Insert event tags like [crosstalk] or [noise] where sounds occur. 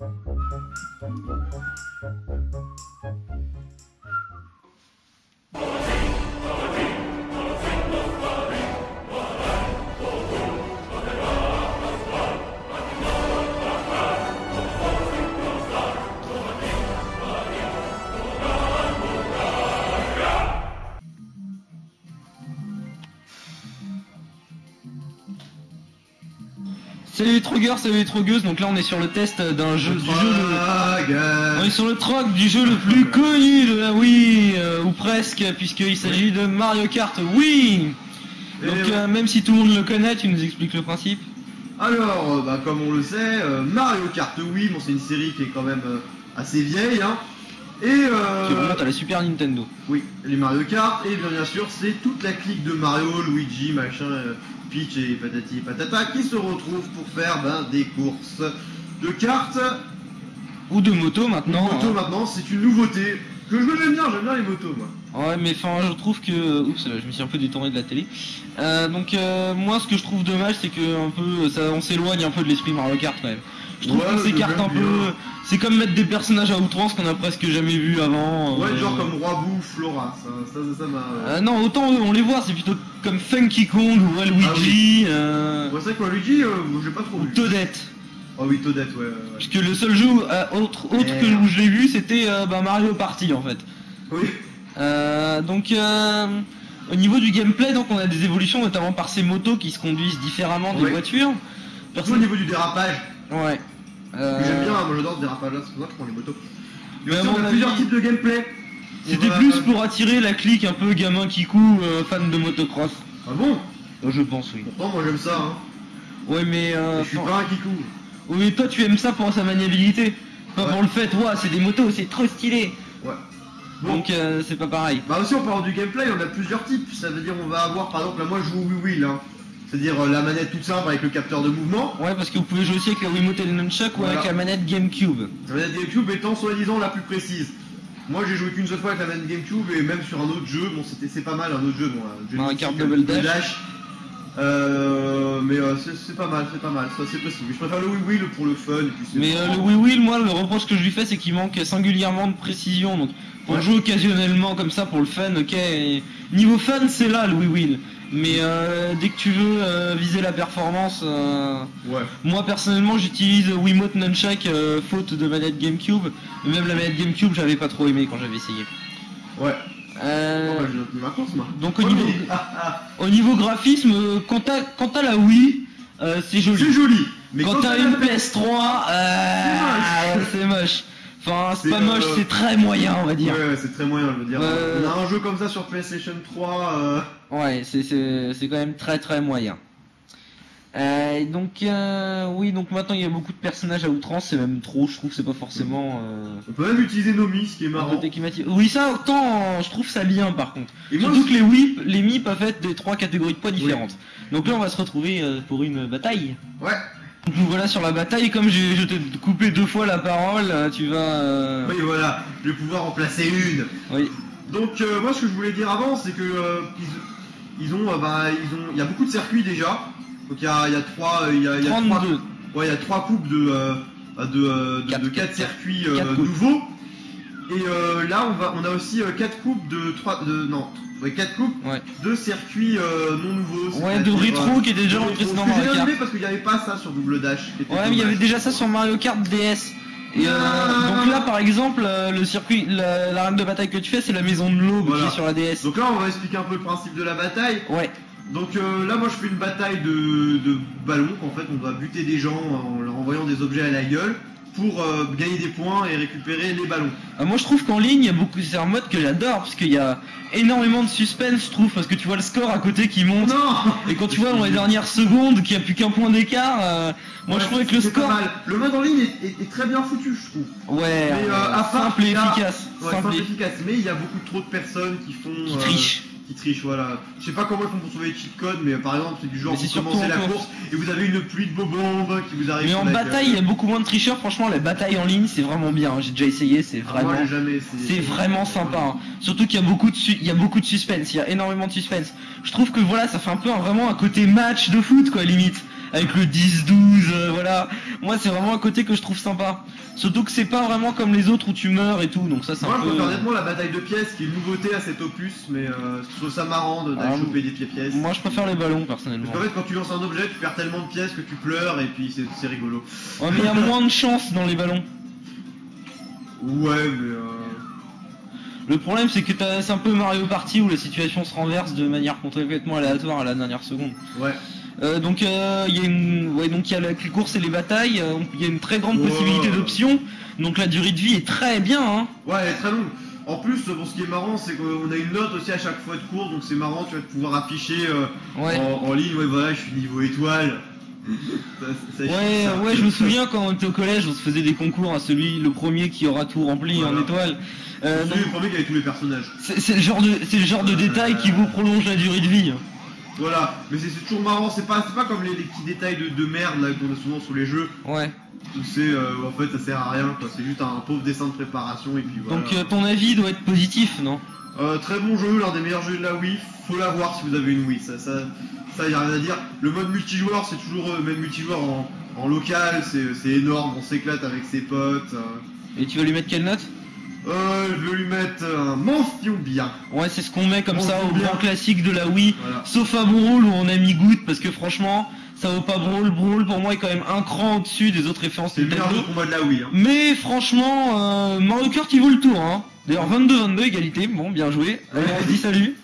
Thank you. Salut les trogueurs, salut les trogueuses, donc là on est sur le test d'un jeu, du jeu le... On est sur le troc du jeu le plus [laughs] connu de la Wii, euh, ou presque, puisqu'il s'agit de Mario Kart Wii. Donc Et euh, même si tout le monde le connaît, tu nous expliques le principe. Alors, euh, bah, comme on le sait, Mario Kart Wii, bon, c'est une série qui est quand même assez vieille, hein. Et Qui euh, remonte à la Super Nintendo. oui, les Mario Kart, et bien, bien sûr, c'est toute la clique de Mario, Luigi, machin, euh, Peach et patati et patata qui se retrouvent pour faire ben, des courses de cartes. Ou de moto maintenant. moto hein. maintenant, c'est une nouveauté que je j'aime bien, j'aime bien les motos, moi. Ouais, mais enfin, je trouve que. Oups, je me suis un peu détourné de la télé. Euh, donc, euh, moi, ce que je trouve dommage, c'est que un peu, ça, on s'éloigne un peu de l'esprit Mario Kart quand même. Je trouve Ouais, qu'on s'écarte un peu. C'est comme mettre des personnages à outrance qu'on a presque jamais vu avant. Ouais, euh, genre comme Roi Bouffe, Flora, ça, ça, ça, m'a. Non, autant eux, on les voit, c'est plutôt comme Funky Kong ou Waluigi Ah oui. euh, Ouais, c'est vrai que Luigi, euh, j'ai pas trop vu. Toadette. Ah oui, Toadette, ouais. ouais, ouais. Parce que le seul jeu euh, autre, autre que où je l'ai vu, c'était euh, bah, Mario Party en fait. Oui. Euh, donc euh, au niveau du gameplay, donc on a des évolutions notamment par ces motos qui se conduisent différemment des Ouais. voitures. Surtout au niveau du dérapage. Ouais. Euh, J'aime bien, moi j'adore ce dérapage là, c'est pour ça que je prends les motos. Mais aussi, on a plusieurs avis, types de gameplay. C'était plus pour attirer la clique un peu gamin qui coud, euh, fan de motocross. Ah bon? Euh, Je pense oui. Pourtant, moi j'aime ça, hein. Ouais mais euh, je suis pas un kikou. Oui, toi tu aimes ça pour sa maniabilité, pas Ouais. pour le fait, ouais c'est des motos, c'est trop stylé. Ouais. Bon. Donc euh, c'est pas pareil. Bah aussi, on parle du gameplay, on a plusieurs types. Ça veut dire, on va avoir, par exemple, là, moi je joue au Wii Wheel, hein. C'est-à-dire euh, la manette toute simple avec le capteur de mouvement. Ouais parce que vous pouvez jouer aussi avec la Wiimote et le Nunchuck ou avec la manette GameCube. La manette GameCube étant soi-disant la plus précise. Moi j'ai joué qu'une seule fois avec la manette GameCube et même sur un autre jeu, bon c'était c'est pas mal un autre jeu, bon, un jeu Double Double Dash. Euh, mais euh, c'est pas mal, c'est pas mal, ça c'est possible. Je préfère le Wii Wheel pour le fun et puis Mais euh, le Wii Wheel, moi, le reproche que je lui fais, c'est qu'il manque singulièrement de précision. Donc, pour Ouais. jouer occasionnellement comme ça, pour le fun, ok. et Niveau fun, c'est là le Wii Wheel. Mais euh, dès que tu veux viser la performance, Ouais. moi personnellement, j'utilise Wiimote Nunchuck faute de manette GameCube. Même la manette GameCube, j'avais pas trop aimé quand j'avais essayé. Ouais. Euh, bah, donc au niveau, [laughs] au niveau graphisme, quant à, quant à la Wii, euh, c'est joli. c'est joli. Mais Quand t'as une la- PS3, euh, c'est moche. Enfin, c'est pas moche, euh, c'est très moyen, on va dire. Ouais, ouais, c'est très moyen, je veux dire. Euh, On a un jeu comme ça sur PlayStation 3. euh, Ouais, c'est quand même très très moyen. Euh, donc euh, oui, donc maintenant il y a beaucoup de personnages à outrance, c'est même trop. Je trouve que c'est pas forcément. Euh, On peut même utiliser Nomi, ce qui est marrant. Oui, ça autant, je trouve ça bien par contre. Et moi, Surtout que les whip, les mi peuvent être des trois catégories de poids Oui. différentes. Donc là, on va se retrouver euh, pour une bataille. Ouais. Donc nous [laughs] voilà sur la bataille. Comme j'ai je t'ai coupé deux fois la parole, euh, tu vas. euh, Oui, voilà. Je vais pouvoir en placer une. Oui. Donc moi ce que je voulais dire avant c'est que ils, ils ont bah, ils ont il y a beaucoup de circuits déjà. Donc il y a y a trois euh, il y a, il y a trois 32. ouais il y a trois coupes de euh, de, euh, de, Quatre- de quatre quatre- circuits euh, quatre nouveaux. Et euh, là on va on a aussi euh, quatre coupes de trois de non ouais, quatre coupes Ouais. de circuits euh, non nouveaux. Ouais, de rétro euh, qui était déjà de dans Mario Kart. aimé parce qu'il n'y avait pas ça sur Double Dash. Ouais, mais il y avait déjà ça sur Mario Kart DS. Et euh, Ah. donc là, par exemple, euh, le circuit, la, la rame de bataille que tu fais, c'est la maison de l'aube Voilà. qui est sur la DS. Donc là on va expliquer un peu le principe de la bataille. Ouais. Donc euh, là, moi, je fais une bataille de, de ballons. En fait, on doit buter des gens en leur envoyant des objets à la gueule pour euh, gagner des points et récupérer les ballons. Euh, moi, je trouve qu'en ligne, il y a beaucoup. C'est un mode que j'adore parce qu'il y a énormément de suspense, je trouve, parce que tu vois le score à côté qui monte. Non Et quand tu vois dans les dernières secondes qu'il n'y a plus qu'un point d'écart, euh, moi Ouais, je trouvais que le score. Le mode en ligne est, est- est très bien foutu, je trouve. Ouais, Mais, part simple et a- efficace. Ouais, simple simple et efficace. Mais il y a beaucoup trop de personnes qui font. qui euh, triche. Qui trichent, voilà. Je sais pas comment ils font pour trouver les cheat codes, mais euh, par exemple, c'est du genre vous commencez en la course. course et vous avez une pluie de bombes qui vous arrive. Mais en bataille, il y a beaucoup moins de tricheurs. Franchement, la bataille en ligne, c'est vraiment bien. J'ai déjà essayé, c'est Ah, vraiment. C'est vraiment sympa. hein. Surtout qu'il y a beaucoup de su- il y a beaucoup de suspense, il y a énormément de suspense. Je trouve que voilà, ça fait un peu un- vraiment un côté match de foot quoi limite. avec le 10-12, euh, voilà. Moi, c'est vraiment un côté que je trouve sympa. Surtout que c'est pas vraiment comme les autres où tu meurs et tout, donc ça c'est un Moi, peu. je préfère honnêtement la bataille de pièces qui est une nouveauté à cet opus, mais euh, je trouve ça marrant de- d'aller Ah, choper des pieds-pièces. Moi, je préfère les ballons personnellement. Parce qu'en fait, quand tu lances un objet, tu perds tellement de pièces que tu pleures et puis c'est c'est rigolo. Ouais, mais il y a [laughs] moins de chance dans les ballons. Ouais, mais euh... Le problème, c'est que t'as- c'est un peu Mario Party où la situation se renverse de manière complètement aléatoire à la dernière seconde. ouais. Euh, donc euh, il y a une, ouais, donc il y a la- les courses et les batailles. euh, Il y a une très grande Ouais. possibilité d'options. Donc la durée de vie est très bien. Hein. Ouais, elle est très longue. En plus, bon, ce qui est marrant, c'est qu'on a une note aussi à chaque fois de course, donc c'est marrant, tu vas pouvoir afficher euh, Ouais. en, en ligne, ouais, voilà, je suis niveau étoile. [laughs] Ça- ça- ça- Ouais, ça- ouais, je me souviens quand on était au collège, on se faisait des concours à celui, le premier qui aura tout rempli en. Euh, C'est donc, le premier qui avait tous les personnages. c'est c'est le genre de, c'est le genre de détail qui vous prolonge la durée de vie. Voilà, mais c'est toujours marrant, c'est pas, pas comme les, les petits détails de, de merde là qu'on a souvent sur les jeux, Ouais. c'est euh, en fait ça sert à rien, quoi. c'est juste un pauvre dessin de préparation et puis voilà. Donc euh, ton avis doit être positif, non? Euh, très bon jeu, l'un des meilleurs jeux de la Wii, faut l'avoir si vous avez une Wii, ça, ça, ça y a rien à dire. Le mode multijoueur, c'est toujours, euh, même multijoueur en, en local, c'est c'est énorme, on s'éclate avec ses potes. euh. Et tu vas lui mettre quelle note? Euh, je vais lui mettre un mention bien. Ouais, c'est ce qu'on met comme ça au bien. grand classique de la Wii. Voilà. Sauf à Brawl où on a mis Goutte parce que franchement, ça vaut pas Brawl. Brawl pour moi est quand même un cran au-dessus des autres références C'est le meilleur jeu Nintendo. de combat de la Wii. Hein. Mais franchement, euh, Mario il vaut le tour. Hein. D'ailleurs 22-22 égalité, bon bien joué. Allez, on se dit salut.